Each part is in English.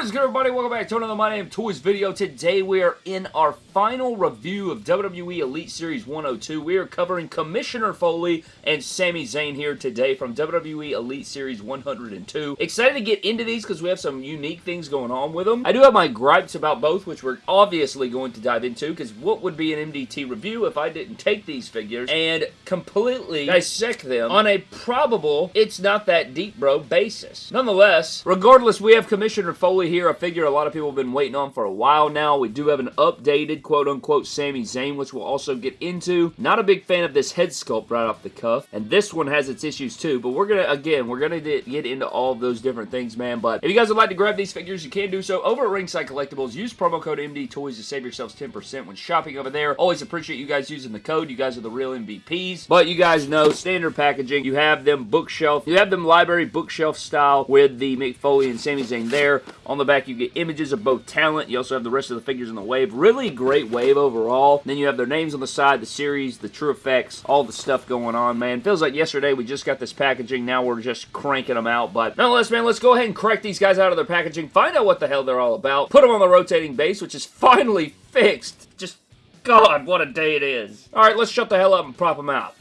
What is good everybody? Welcome back to another My Damn Toys video. Today we are in our final review of WWE Elite Series 102. We are covering Commissioner Foley and Sami Zayn here today from WWE Elite Series 102. Excited to get into these because we have some unique things going on with them. I do have my gripes about both which we're obviously going to dive into because what would be an MDT review if I didn't take these figures and completely dissect them on a probable it's not that deep bro basis. Nonetheless, regardless we have Commissioner Foley here, a figure a lot of people have been waiting on for a while now. We do have an updated quote-unquote Sami Zayn, which we'll also get into. Not a big fan of this head sculpt right off the cuff, and this one has its issues too, but we're gonna, again, we're gonna get into all those different things, man, but if you guys would like to grab these figures, you can do so over at Ringside Collectibles. Use promo code MD Toys to save yourselves 10% when shopping over there. Always appreciate you guys using the code. You guys are the real MVPs, but you guys know, standard packaging, you have them bookshelf, you have them library bookshelf style with the Mick Foley and Sami Zayn there. On the back, you get images of both talent. You also have the rest of the figures in the wave. Really great wave overall. Then you have their names on the side, the series, the TrueFX, all the stuff going on, man. Feels like yesterday we just got this packaging. Now we're just cranking them out. But nonetheless, man, let's go ahead and crack these guys out of their packaging. Find out what the hell they're all about. Put them on the rotating base, which is finally fixed. Just, God, what a day it is. All right, let's shut the hell up and prop them out.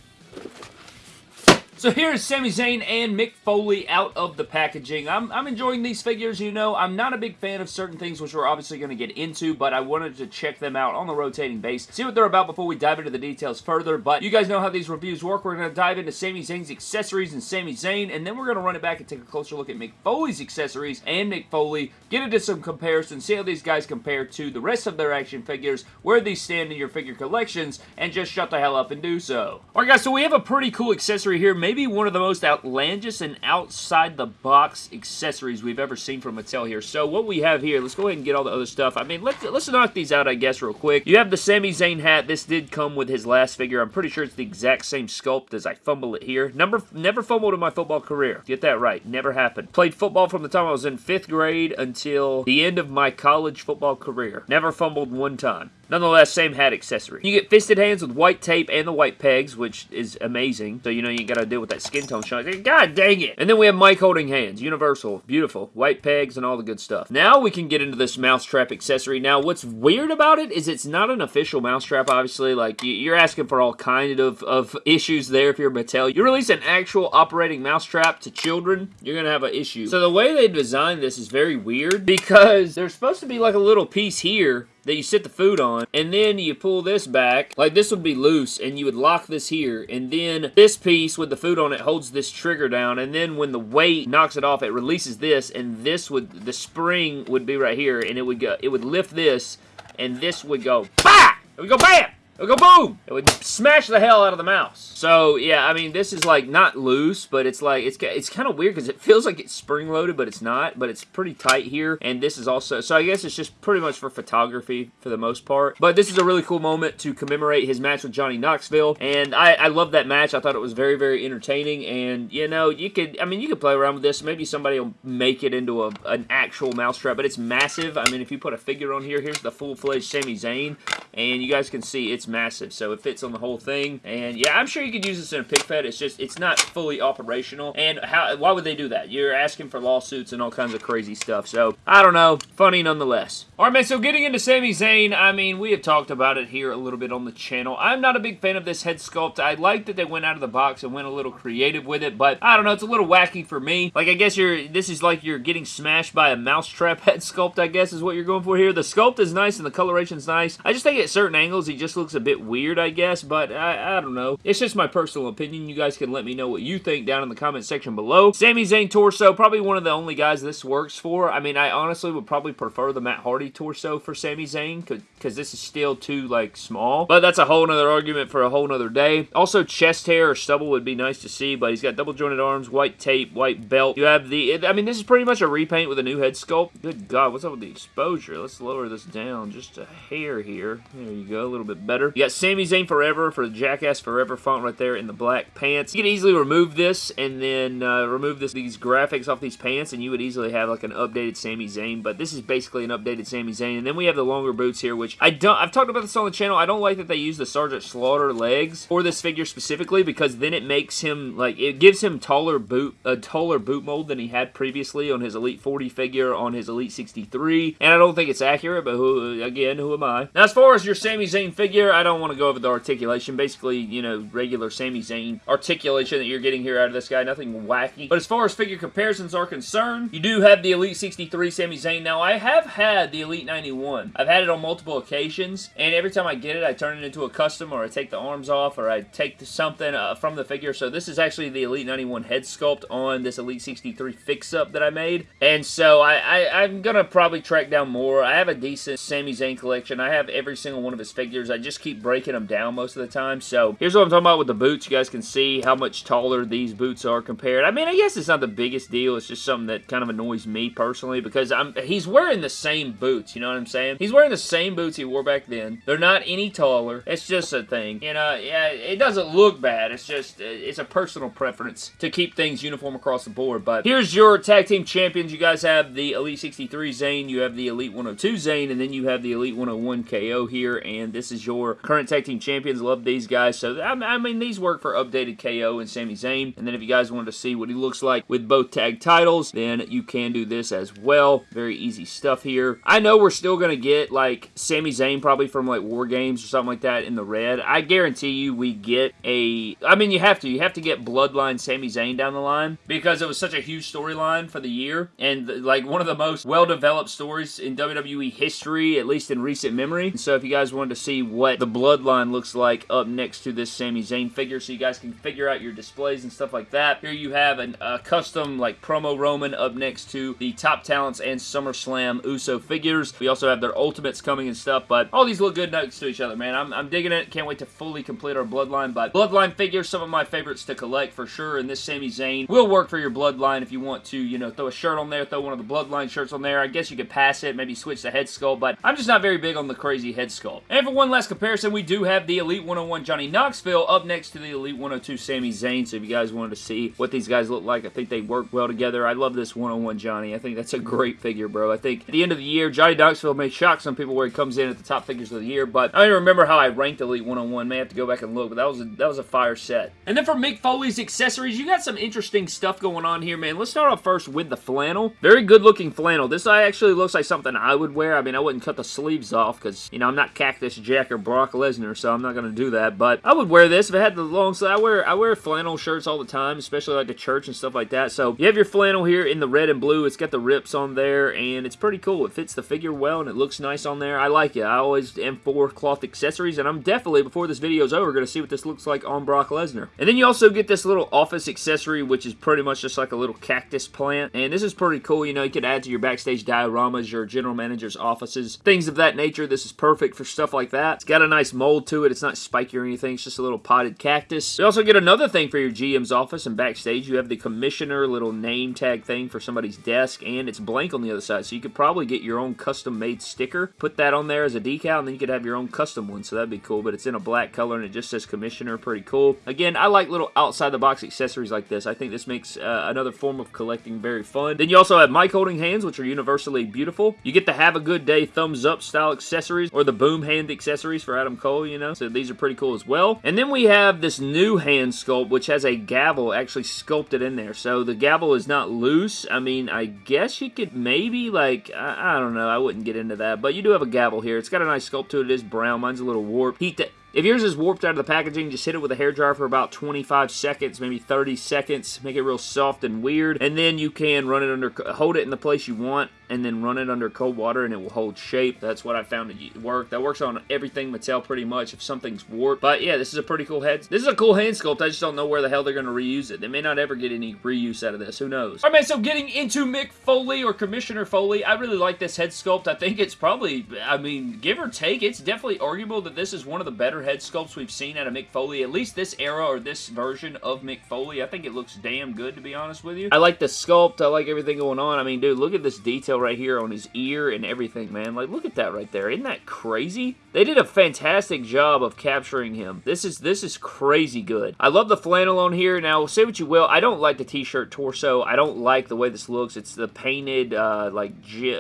So here's Sami Zayn and Mick Foley out of the packaging. I'm, I'm enjoying these figures, you know. I'm not a big fan of certain things, which we're obviously going to get into, but I wanted to check them out on the rotating base, see what they're about before we dive into the details further, but you guys know how these reviews work. We're going to dive into Sami Zayn's accessories and Sami Zayn, and then we're going to run it back and take a closer look at Mick Foley's accessories and Mick Foley, get into some comparisons, see how these guys compare to the rest of their action figures, where these stand in your figure collections, and just shut the hell up and do so. Alright guys, so we have a pretty cool accessory here, maybe one of the most outlandish and outside the box accessories we've ever seen from Mattel here. So what we have here, let's go ahead and get all the other stuff. I mean, let's, let's knock these out, I guess, real quick. You have the Sami Zayn hat. This did come with his last figure. I'm pretty sure it's the exact same sculpt as I fumble it here. Number, never fumbled in my football career. Get that right. Never happened. Played football from the time I was in fifth grade until the end of my college football career. Never fumbled one time. Nonetheless, same hat accessory. You get fisted hands with white tape and the white pegs, which is amazing. So, you know, you gotta deal with that skin tone shine. God dang it! And then we have mic holding hands. Universal. Beautiful. White pegs and all the good stuff. Now we can get into this mousetrap accessory. Now, what's weird about it is it's not an official mousetrap, obviously. Like, you're asking for all kind of, of issues there if you're Mattel. You release an actual operating mousetrap to children, you're gonna have an issue. So the way they designed this is very weird because there's supposed to be like a little piece here that you sit the food on, and then you pull this back, like this would be loose, and you would lock this here, and then this piece with the food on it holds this trigger down, and then when the weight knocks it off, it releases this, and this would, the spring would be right here, and it would go, it would lift this, and this would go, BAH! It would go BAM! It would go boom! It would smash the hell out of the mouse. So, yeah, I mean, this is, like, not loose, but it's, like, it's, it's kind of weird because it feels like it's spring-loaded, but it's not, but it's pretty tight here, and this is also, so I guess it's just pretty much for photography for the most part. But this is a really cool moment to commemorate his match with Johnny Knoxville, and I, I love that match. I thought it was very, very entertaining, and, you know, you could, I mean, you could play around with this. Maybe somebody will make it into a, an actual mousetrap, but it's massive. I mean, if you put a figure on here, here's the full-fledged Sami Zayn, and you guys can see it's massive, so it fits on the whole thing. And yeah, I'm sure you could use this in a pig fed. It's just, it's not fully operational. And how? why would they do that? You're asking for lawsuits and all kinds of crazy stuff. So, I don't know. Funny nonetheless. Alright, man, so getting into Sami Zayn, I mean, we have talked about it here a little bit on the channel. I'm not a big fan of this head sculpt. I like that they went out of the box and went a little creative with it, but I don't know, it's a little wacky for me. Like, I guess you're, this is like you're getting smashed by a mousetrap head sculpt, I guess, is what you're going for here. The sculpt is nice and the coloration's nice. I just think at certain angles, he just looks a bit weird, I guess, but I, I don't know. It's just my personal opinion. You guys can let me know what you think down in the comment section below. Sami Zayn torso, probably one of the only guys this works for. I mean, I honestly would probably prefer the Matt Hardy torso for Sami Zayn, because this is still too, like, small. But that's a whole nother argument for a whole nother day. Also, chest hair or stubble would be nice to see, but he's got double jointed arms, white tape, white belt. You have the, I mean, this is pretty much a repaint with a new head sculpt. Good God, what's up with the exposure? Let's lower this down just a hair here. There you go, a little bit better. You got Sami Zayn Forever for the Jackass Forever font right there in the black pants. You can easily remove this and then uh, remove this these graphics off these pants and you would easily have like an updated Sami Zayn, but this is basically an updated Sami Zayn. And then we have the longer boots here, which I don't, I've talked about this on the channel. I don't like that they use the Sergeant Slaughter legs for this figure specifically because then it makes him, like, it gives him taller boot, a taller boot mold than he had previously on his Elite 40 figure, on his Elite 63. And I don't think it's accurate, but who, again, who am I? Now, as far as your Sami Zayn figure, I don't want to go over the articulation. Basically, you know, regular Sami Zayn articulation that you're getting here out of this guy. Nothing wacky. But as far as figure comparisons are concerned, you do have the Elite 63 Sami Zayn. Now, I have had the Elite 91. I've had it on multiple occasions, and every time I get it, I turn it into a custom, or I take the arms off, or I take something uh, from the figure. So this is actually the Elite 91 head sculpt on this Elite 63 fix-up that I made. And so I, I, I'm going to probably track down more. I have a decent Sami Zayn collection. I have every single one of his figures. I just keep breaking them down most of the time. So here's what I'm talking about with the boots. You guys can see how much taller these boots are compared. I mean, I guess it's not the biggest deal. It's just something that kind of annoys me personally because I'm he's wearing the same boots. You know what I'm saying? He's wearing the same boots he wore back then. They're not any taller. It's just a thing. You uh, know, yeah, it doesn't look bad. It's just, it's a personal preference to keep things uniform across the board. But here's your tag team champions. You guys have the Elite 63 Zayn. you have the Elite 102 Zayn. and then you have the Elite 101 KO here. And this is your current tag team champions. Love these guys. So, I mean, these work for updated KO and Sami Zayn. And then if you guys wanted to see what he looks like with both tag titles, then you can do this as well. Very easy stuff here. I know we're still going to get, like, Sami Zayn probably from, like, War Games or something like that in the red. I guarantee you we get a... I mean, you have to. You have to get Bloodline Sami Zayn down the line because it was such a huge storyline for the year and, like, one of the most well-developed stories in WWE history, at least in recent memory. So if you guys wanted to see what the Bloodline looks like up next to this Sami Zayn figure so you guys can figure out your displays and stuff like that, here you have a custom, like, promo Roman up next to the Top Talents and SummerSlam Uso figures. We also have their Ultimates coming and stuff, but all these look good next to each other, man. I'm, I'm digging it. Can't wait to fully complete our Bloodline, but Bloodline figures, some of my favorites to collect for sure, and this Sami Zayn will work for your Bloodline if you want to, you know, throw a shirt on there, throw one of the Bloodline shirts on there. I guess you could pass it, maybe switch the head sculpt, but I'm just not very big on the crazy head sculpt. And for one last comparison, we do have the Elite 101 Johnny Knoxville up next to the Elite 102 Sami Zayn, so if you guys wanted to see what these guys look like, I think they work well together. I love this 101 Johnny. I think that's a great figure, bro. I think at the end of the year, Johnny Knoxville may shock some people where he comes in at the top figures of the year, but I don't remember how I ranked Elite 101. May have to go back and look, but that was a, that was a fire set. And then for Mick Foley's accessories, you got some interesting stuff going on here, man. Let's start off first with the flannel. Very good looking flannel. This uh, actually looks like something I would wear. I mean, I wouldn't cut the sleeves off because, you know, I'm not Cactus Jack or Brock Lesnar, so I'm not going to do that, but I would wear this if I had the long sleeve. I wear, I wear flannel shirts all the time, especially like the church and stuff like that. So you have your flannel here in the red and blue. It's got the rips on there, and it's pretty cool. It fits the figure well, and it looks nice on there. I like it. I always am for cloth accessories, and I'm definitely, before this video is over, going to see what this looks like on Brock Lesnar. And then you also get this little office accessory, which is pretty much just like a little cactus plant, and this is pretty cool. You know, you could add to your backstage dioramas, your general manager's offices, things of that nature. This is perfect for stuff like that. It's got nice mold to it. It's not spiky or anything. It's just a little potted cactus. You also get another thing for your GM's office and backstage. You have the commissioner little name tag thing for somebody's desk, and it's blank on the other side, so you could probably get your own custom-made sticker, put that on there as a decal, and then you could have your own custom one, so that'd be cool, but it's in a black color, and it just says commissioner. Pretty cool. Again, I like little outside-the-box accessories like this. I think this makes uh, another form of collecting very fun. Then you also have mic holding hands, which are universally beautiful. You get the have a good day thumbs up style accessories, or the boom hand accessories for Adam Cole, you know, so these are pretty cool as well. And then we have this new hand sculpt, which has a gavel actually sculpted in there. So the gavel is not loose. I mean, I guess you could maybe, like, I, I don't know. I wouldn't get into that. But you do have a gavel here. It's got a nice sculpt to it. It is brown. Mine's a little warped. Heat to if yours is warped out of the packaging, just hit it with a hairdryer for about 25 seconds, maybe 30 seconds. Make it real soft and weird. And then you can run it under, hold it in the place you want, and then run it under cold water, and it will hold shape. That's what I found to work. That works on everything Mattel pretty much if something's warped. But yeah, this is a pretty cool head. This is a cool hand sculpt. I just don't know where the hell they're going to reuse it. They may not ever get any reuse out of this. Who knows? All right, man, so getting into Mick Foley or Commissioner Foley, I really like this head sculpt. I think it's probably, I mean, give or take, it's definitely arguable that this is one of the better head sculpts we've seen out of Mick Foley, at least this era or this version of Mick Foley. I think it looks damn good, to be honest with you. I like the sculpt. I like everything going on. I mean, dude, look at this detail right here on his ear and everything, man. Like, look at that right there. Isn't that crazy? They did a fantastic job of capturing him. This is this is crazy good. I love the flannel on here. Now, say what you will, I don't like the t-shirt torso. I don't like the way this looks. It's the painted, uh, like,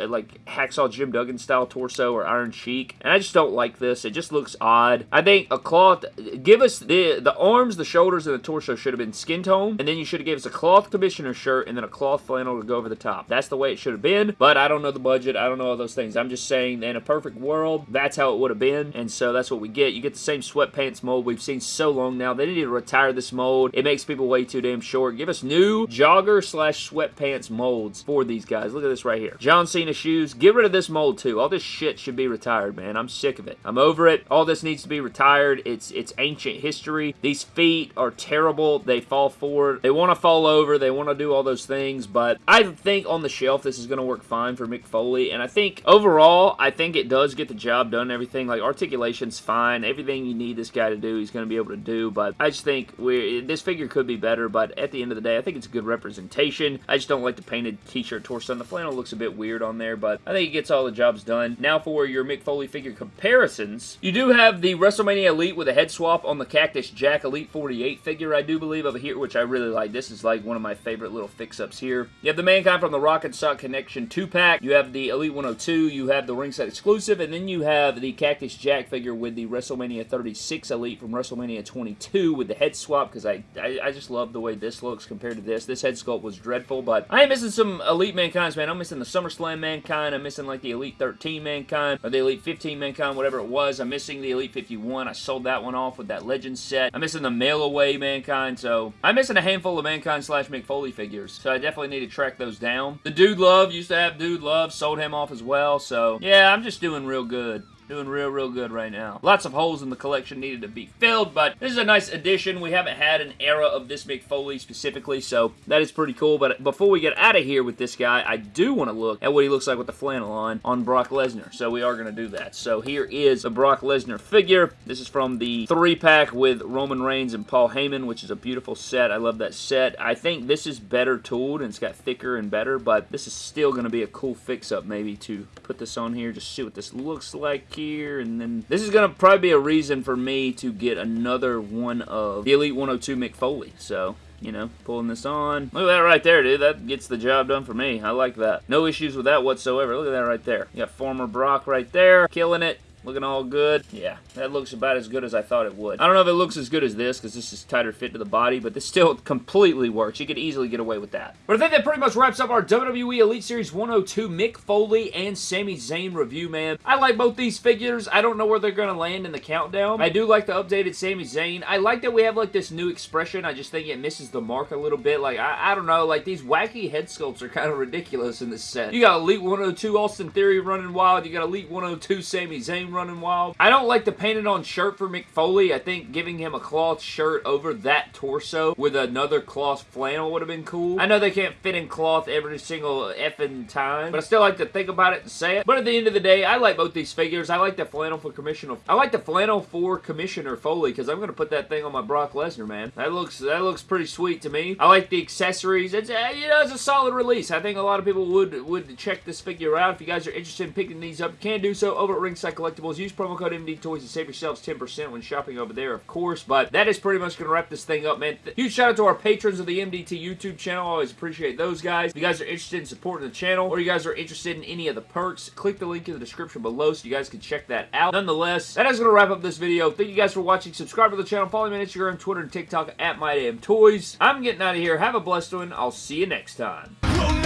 like Hacksaw Jim Duggan style torso or Iron Sheik, and I just don't like this. It just looks odd. I think a cloth, give us the, the arms, the shoulders, and the torso should have been skin tone, and then you should have gave us a cloth commissioner shirt and then a cloth flannel to go over the top. That's the way it should have been, but I don't know the budget. I don't know all those things. I'm just saying, in a perfect world, that's how it would have been, and so that's what we get. You get the same sweatpants mold we've seen so long now. They need to retire this mold. It makes people way too damn short. Give us new jogger slash sweatpants molds for these guys. Look at this right here. John Cena shoes. Get rid of this mold too. All this shit should be retired, man. I'm sick of it. I'm over it. All this needs to be retired. It's it's ancient history. These feet are terrible. They fall forward. They want to fall over. They want to do all those things, but I think on the shelf this is going to work fine for Mick Foley, and I think overall, I think it does get the job done everything. Like, articulation's fine. Everything you need this guy to do, he's going to be able to do, but I just think we this figure could be better, but at the end of the day, I think it's a good representation. I just don't like the painted t-shirt torso. And the flannel looks a bit weird on there, but I think it gets all the jobs done. Now for your Mick Foley figure comparisons. You do have the WrestleMania Elite with a head swap on the Cactus Jack Elite 48 figure, I do believe, over here, which I really like. This is like one of my favorite little fix-ups here. You have the Mankind from the Rock and Sock Connection 2-pack. You have the Elite 102. You have the ringside exclusive, and then you have the Cactus Jack figure with the WrestleMania 36 Elite from WrestleMania 22 with the head swap, because I, I, I just love the way this looks compared to this. This head sculpt was dreadful, but I am missing some Elite Mankinds, man. I'm missing the SummerSlam Mankind. I'm missing like the Elite 13 Mankind, or the Elite 15 Mankind, whatever it was. I'm missing the Elite 51. I sold that one off with that Legend set. I'm missing the Mail Away Mankind, so I'm missing a handful of Mankind slash Mick Foley figures, so I definitely need to track those down. The Dude Love used to have Dude Love, sold him off as well, so yeah, I'm just doing real good. Doing real, real good right now. Lots of holes in the collection needed to be filled, but this is a nice addition. We haven't had an era of this Mick Foley specifically, so that is pretty cool. But before we get out of here with this guy, I do want to look at what he looks like with the flannel on, on Brock Lesnar. So we are going to do that. So here is the Brock Lesnar figure. This is from the three-pack with Roman Reigns and Paul Heyman, which is a beautiful set. I love that set. I think this is better tooled and it's got thicker and better, but this is still going to be a cool fix-up maybe to put this on here, just see what this looks like here, and then this is going to probably be a reason for me to get another one of the Elite 102 Mick Foley, so you know, pulling this on. Look at that right there, dude. That gets the job done for me. I like that. No issues with that whatsoever. Look at that right there. You got former Brock right there, killing it. Looking all good. Yeah, that looks about as good as I thought it would. I don't know if it looks as good as this because this is tighter fit to the body, but this still completely works. You could easily get away with that. But I think that pretty much wraps up our WWE Elite Series 102 Mick Foley and Sami Zayn review, man. I like both these figures. I don't know where they're going to land in the countdown. I do like the updated Sami Zayn. I like that we have like this new expression. I just think it misses the mark a little bit. Like, I, I don't know, like these wacky head sculpts are kind of ridiculous in this set. You got Elite 102 Austin Theory running wild. You got Elite 102 Sami Zayn running wild. I don't like the painted on shirt for Mick Foley. I think giving him a cloth shirt over that torso with another cloth flannel would have been cool. I know they can't fit in cloth every single effing time, but I still like to think about it and say it. But at the end of the day, I like both these figures. I like the flannel for Commissioner. I like the flannel for Commissioner Foley because I'm going to put that thing on my Brock Lesnar, man. That looks that looks pretty sweet to me. I like the accessories. It's uh, you know it's a solid release. I think a lot of people would would check this figure out. If you guys are interested in picking these up, can do so over at Ringside Collectibles. Use promo code MD Toys to save yourselves 10% when shopping over there, of course. But that is pretty much going to wrap this thing up, man. Huge shout out to our patrons of the MDT YouTube channel. I always appreciate those guys. If you guys are interested in supporting the channel or you guys are interested in any of the perks, click the link in the description below so you guys can check that out. Nonetheless, that is going to wrap up this video. Thank you guys for watching. Subscribe to the channel. Follow me on Instagram, Twitter, and TikTok at MyDamnToys. I'm getting out of here. Have a blessed one. I'll see you next time. We'll